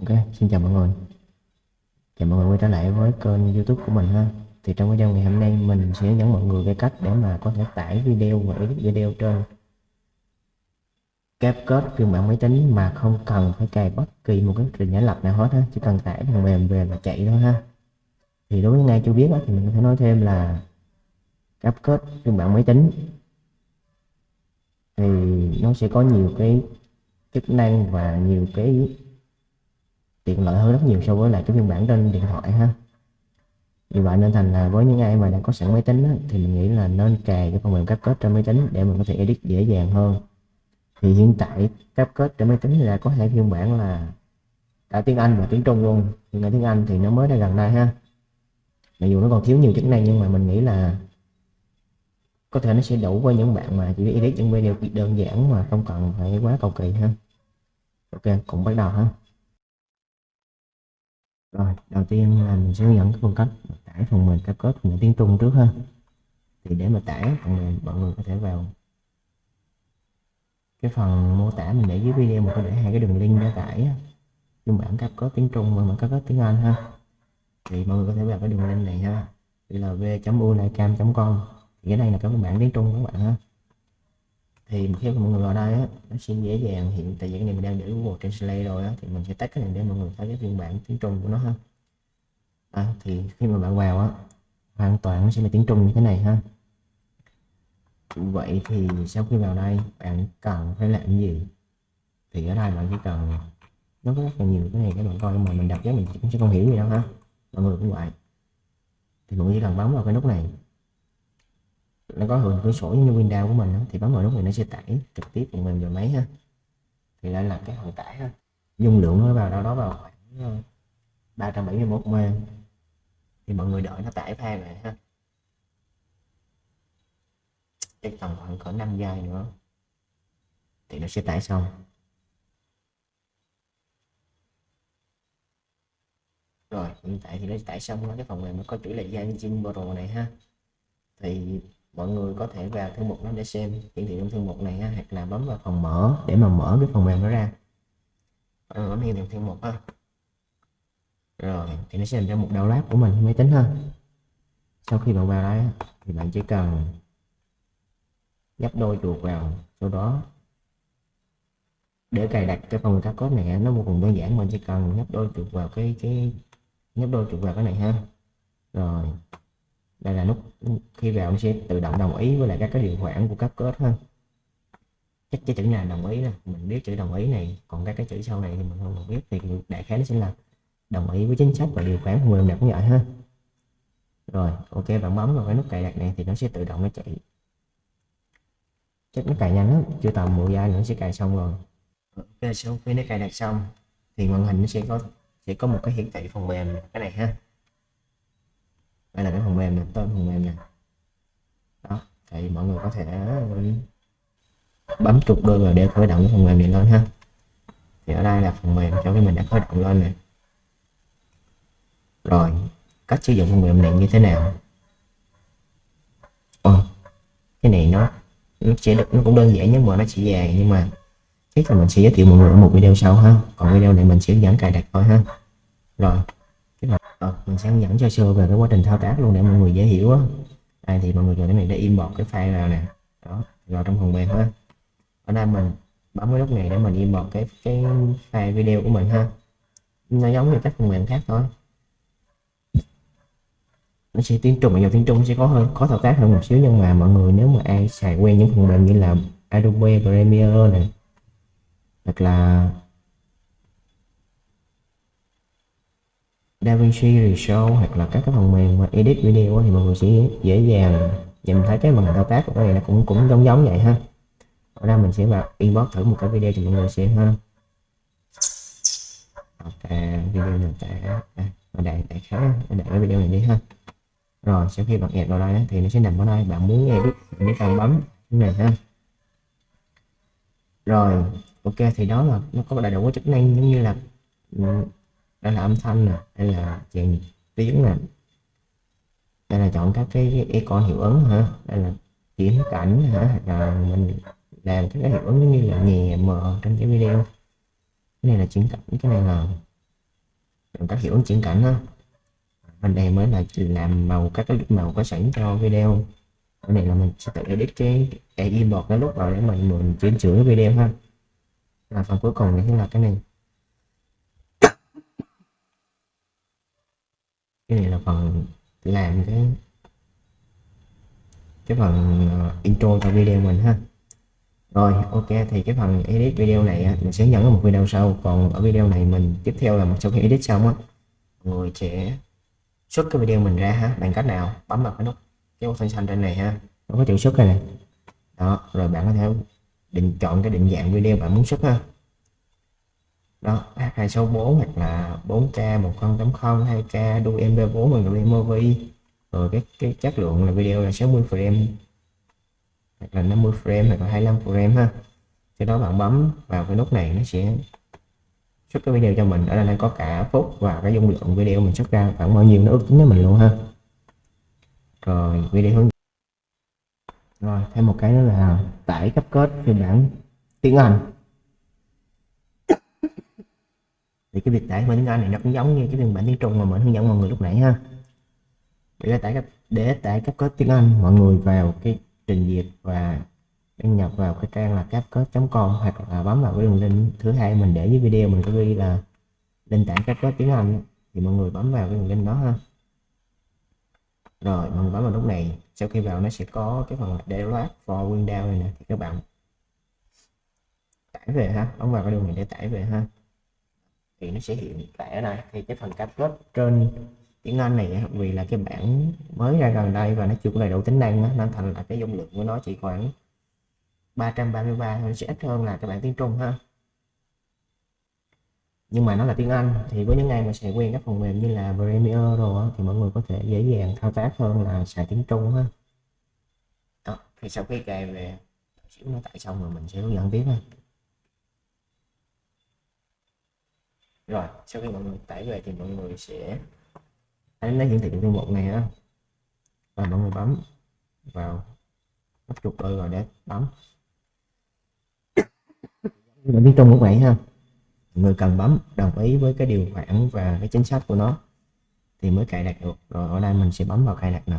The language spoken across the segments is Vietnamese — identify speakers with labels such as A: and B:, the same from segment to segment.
A: Ok, xin chào mọi người. Chào mọi người quay trở lại với kênh youtube của mình ha. Thì trong video ngày hôm nay mình sẽ hướng dẫn mọi người cái cách để mà có thể tải video và edit video trên CapCut phiên bản máy tính mà không cần phải cài bất kỳ một cái trình giả lập nào hết ha. Chỉ cần tải phần mềm về và chạy thôi ha. Thì đối với ngay chưa biết đó, thì mình có thể nói thêm là CapCut phiên bản máy tính. Thì nó sẽ có nhiều cái chức năng và nhiều cái tiện lợi hơn rất nhiều so với lại cái phiên bản trên điện thoại ha. Vì vậy nên thành là với những ai mà đã có sẵn máy tính á, thì mình nghĩ là nên cài cái phần mềm CapCut trên máy tính để mình có thể edit dễ dàng hơn. Thì hiện tại CapCut trên máy tính là có hai phiên bản là cả tiếng Anh và tiếng Trung luôn. Nhưng mà tiếng Anh thì nó mới ra gần đây ha. Mặc dù nó còn thiếu nhiều chức năng nhưng mà mình nghĩ là có thể nó sẽ đủ với những bạn mà chỉ edit những video đơn giản mà không cần phải quá cầu kỳ ha. Ok cũng bắt đầu ha rồi, đầu tiên là mình sẽ hướng dẫn cái phương cách tải phần mềm CapCut phần tiếng Trung trước ha. Thì để mà tải phần mềm, mọi người có thể vào cái phần mô tả mình để dưới video mình có để hai cái đường link để tải phiên bản CapCut tiếng Trung và bản CapCut tiếng Anh ha. Thì mọi người có thể vào cái đường link này ha. Đây là v.unicam.com thì cái này là cái bản tiếng Trung các bạn ha thì khi mọi người vào đây á, nó sẽ dễ dàng hiện tại vì cái này mình đang để Google Translate rồi á, thì mình sẽ tắt cái này để mọi người thấy cái phiên bản tiếng Trung của nó ha. À, thì khi mà bạn vào á hoàn toàn nó sẽ là tiếng Trung như thế này ha. Vậy thì sau khi vào đây bạn cần phải làm gì? Thì ở đây bạn chỉ cần nó có rất là nhiều cái này các bạn coi mà mình đọc giá mình cũng sẽ không hiểu gì đâu ha. Mọi người cũng vậy. Thì mọi người chỉ cần bấm vào cái nút này nó có hình cửa sổ như Windows của mình đó, thì bấm vào nút này nó sẽ tải trực tiếp phần mềm vào máy ha. Thì lại là cái phần tải ha. Dung lượng nó vào đâu đó vào khoảng 371 ờ, MB thì mọi người đợi nó tải file về ha. Chắc tầm khoảng cỡ 5 giây nữa thì nó sẽ tải xong. Rồi hiện tại thì nó tải xong cái phần mềm nó có chữ là Yanjin Pro này ha. Thì mọi người có thể vào thư mục nó để xem hiển thị trong thư mục này ha, hoặc là bấm vào phần mở để mà mở cái phần mềm nó ra. Ừ, bấm hiển thị thư mục ha rồi thì nó sẽ làm ra một đầu lát của mình máy tính ha. Sau khi bạn vào đây thì bạn chỉ cần nhấp đôi chuột vào sau đó. Để cài đặt cái phần các code này nó vô cùng đơn giản mình chỉ cần nhấp đôi chuột vào cái cái nhấp đôi chuột vào cái này ha. Rồi đây là nút khi vào nó sẽ tự động đồng ý với lại các cái điều khoản của các kết ha chắc cái chữ này đồng ý nè mình biết chữ đồng ý này, còn các cái chữ sau này thì mình không biết, thì đại khái nó sẽ là đồng ý với chính sách và điều khoản của mình đặt như vậy ha. Rồi, ok, bạn bấm vào cái nút cài đặt này thì nó sẽ tự động nó chạy. Chắc nó cài nhanh lắm, chưa tầm 10 giây nữa sẽ cài xong rồi. Ok, sau khi nó cài đặt xong thì màn hình nó sẽ có sẽ có một cái hiển thị phần mềm, cái này ha đây là cái phần mềm này tên phần mềm này đó thì mọi người có thể bấm chuột đôi vào để khởi động cái phần mềm này lên ha. Thì ở đây là phần mềm cho cái mình đã khởi động lên này rồi cách sử dụng phần mềm này như thế nào? Ồ, cái này nó nó sẽ được nó cũng đơn giản nhưng mà nó chỉ dài nhưng mà chắc là mình sẽ giới thiệu mọi người ở một video sau ha. Còn video này mình sẽ dẫn cài đặt thôi ha. Rồi à, mình sẽ hướng dẫn cho sơ về cái quá trình thao tác luôn để mọi người dễ hiểu á. Đây thì mọi người vào cái này để import cái file vào nè. Đó vào trong phần mềm ha. Ở đây mình bấm cái nút này để mình import cái cái file video của mình ha. Nó giống như các phần mềm khác thôi. Nó sẽ tiếng trung vào tiếng trung sẽ có hơn có thao tác hơn một xíu nhưng mà mọi người nếu mà ai xài quen những phần mềm như là Adobe Premiere này hoặc là DaVinci Resolve hoặc là các cái phần mềm mà edit video thì mọi người sẽ dễ dàng nhìn thấy cái màn thao tác của cái này nó cũng cũng giống giống vậy ha. Ở đây mình sẽ vào inbox thử một cái video cho mọi người xem ha. Ok video này tại à, đây đại khái để cái video này đi ha. Rồi sau khi bạn nhập vào đây thì nó sẽ nằm ở đây bạn muốn edit bạn chỉ cần bấm cái này ha. Rồi ok thì đó là nó có đầy đủ chức năng giống như là ừ, đây là âm thanh nè, đây là chèn tiếng nè. Đây là chọn các cái icon hiệu ứng hả? Đây là chuyển cảnh hả? Là mình làm các cái hiệu ứng như là nhẹ mờ trong cái video. Cái này là chuyển cảnh, cái này là chọn các hiệu ứng chuyển cảnh ha. Bên đây mới là làm màu, các cái màu có sẵn cho video. Cái này là mình sẽ tự edit cái ai import cái lúc vào để mình mình chỉnh sửa video ha. Là phần cuối cùng này là cái này. Cái này là phần làm cái cái phần ờ, intro cho video mình ha. Rồi, ok, thì cái phần edit video này mình sẽ nhận ở một video sau. Còn ở video này mình, tiếp theo là một sau khi edit xong á. Người sẽ xuất cái video mình ra ha, bằng cách nào? Bấm vào cái nút cái button xanh trên này ha. Nó có chữ xuất này này. Đó, rồi bạn có thể định chọn cái định dạng video bạn muốn xuất ha đó H264 hoặc là 4K 1080 2K đu MP4 bằng game movie rồi cái cái chất lượng là video là 60 frame, hoặc là 50 frame, hoặc là 25 frame ha. Sau đó bạn bấm vào cái nút này, nó sẽ xuất cái video cho mình. Ở đây có cả phút và cái dung lượng video mình xuất ra. Khoảng bao nhiêu nó ước tính với mình luôn ha. Rồi, video hướng rồi, thêm một cái nữa là tải cấp kết phiên bản tiếng Anh. Thì cái việc tải phiên bản tiếng Anh này nó cũng giống như cái phiên bản tiếng Trung mà mình hướng dẫn mọi người lúc nãy ha. Để tải cấp để tải cấp kết tiếng Anh, mọi người vào cái trình duyệt và đăng nhập vào cái trang là capcode.com hoặc là bấm vào cái đường link thứ hai mình để dưới video mình có ghi là link tải capcode tiếng Anh thì mọi người bấm vào cái đường link đó ha. Rồi mình bấm vào lúc này, sau khi vào nó sẽ có cái phần download for Windows này nè, thì các bạn tải về ha, bấm vào cái đường này để tải về ha thì nó sẽ hiện tại ở đây thì cái phần capcode trên tiếng Anh này vì là cái bản mới ra gần đây và nó chưa có đầy đủ tính năng đó, nên thành là cái dung lượng của nó chỉ khoảng 333 nó sẽ ít hơn là các bạn tiếng Trung ha. Nhưng mà nó là tiếng Anh thì với những ai mà sẽ quen các phần mềm như là Premiere rồi thì mọi người có thể dễ dàng thao tác hơn là xài tiếng Trung ha. Đó, thì sau khi cài về xíu nó tại xong rồi mình sẽ hướng dẫn tiếp ha. Rồi, sau khi mọi người tải về thì mọi người sẽ thấy nó hiển thị thư mục này á. Và mọi người bấm vào nút chuột đôi rồi để bấm. Bản tiếng trong cũng vậy ha. Người cần bấm đồng ý với cái điều khoản và cái chính sách của nó thì mới cài đặt được. Rồi ở đây mình sẽ bấm vào cài đặt nè.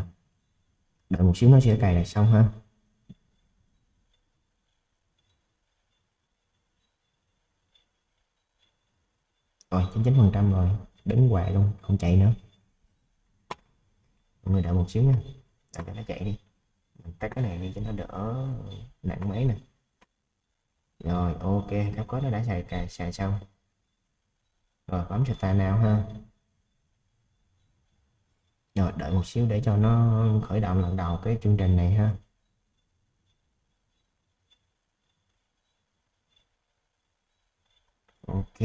A: Đợi một xíu nó sẽ cài đặt xong ha. Ờ, rồi 99 phần trăm rồi. Đứng hoài luôn, không chạy nữa. Mọi người đợi một xíu nha. Đợi cho nó chạy đi. Mình tắt cái này đi cho nó đỡ nặng máy nè. Rồi, ok. Các có nó đã xài cài, xài xong. Rồi, bấm start nào ha. Rồi, đợi một xíu để cho nó khởi động lần đầu cái chương trình này ha. Ok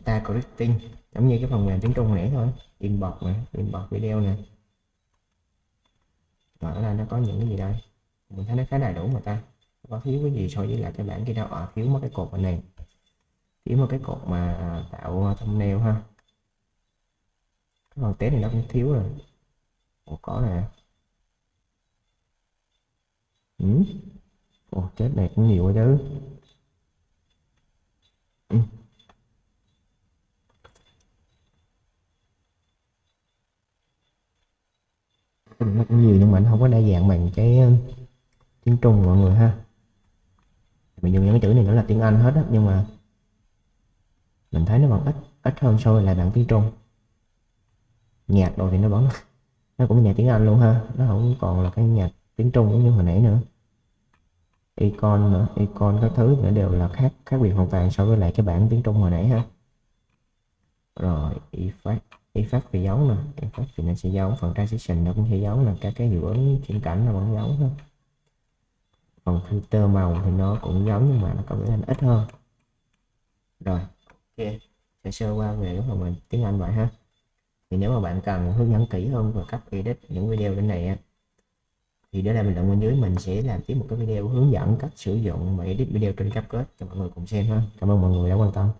A: star correcting giống như cái phần mềm tiếng Trung nãy thôi import này import video này rồi ở đây nó có những cái gì đây? Mình thấy nó khá đầy đủ mà ta. Có thiếu cái gì so với lại cái bản kia đâu à, thiếu một cái cột này. Thiếu một cái cột mà tạo thumbnail ha. Cái phần test này nó cũng thiếu rồi. Ủa, có nè. Ừ. Ủa, chết này cũng nhiều quá chứ. Ừ. nó cũng nhiều nhưng mà nó không có đa dạng bằng cái ờ, tiếng Trung mọi người ha. Mình dùng những cái chữ này nó là tiếng Anh hết á, nhưng mà mình thấy nó vẫn ít ít hơn so với lại bản tiếng Trung. Nhạc đồ thì nó vẫn, nó cũng nhạc tiếng Anh luôn ha, nó không còn là cái nhạc tiếng Trung giống như hồi nãy nữa. Icon nữa, icon các thứ nữa đều là khác khác biệt hoàn toàn so với lại cái bản tiếng Trung hồi nãy ha. Rồi, effect effect thì giống nè. Effect thì nó sẽ giống phần transition nó cũng sẽ giống là các cái hiệu ứng chuyển cảnh nó vẫn giống thôi. Còn filter màu thì nó cũng giống nhưng mà nó có vẻ ít hơn. Rồi, ok. Sẽ sơ qua về cái phần mình tiếng Anh vậy ha. Thì nếu mà bạn cần hướng dẫn kỹ hơn về cách edit những video bên này thì để lại bình luận bên dưới mình sẽ làm tiếp một cái video hướng dẫn cách sử dụng và edit video trên CapCut cho mọi người cùng xem ha. Cảm ơn mọi người đã quan tâm.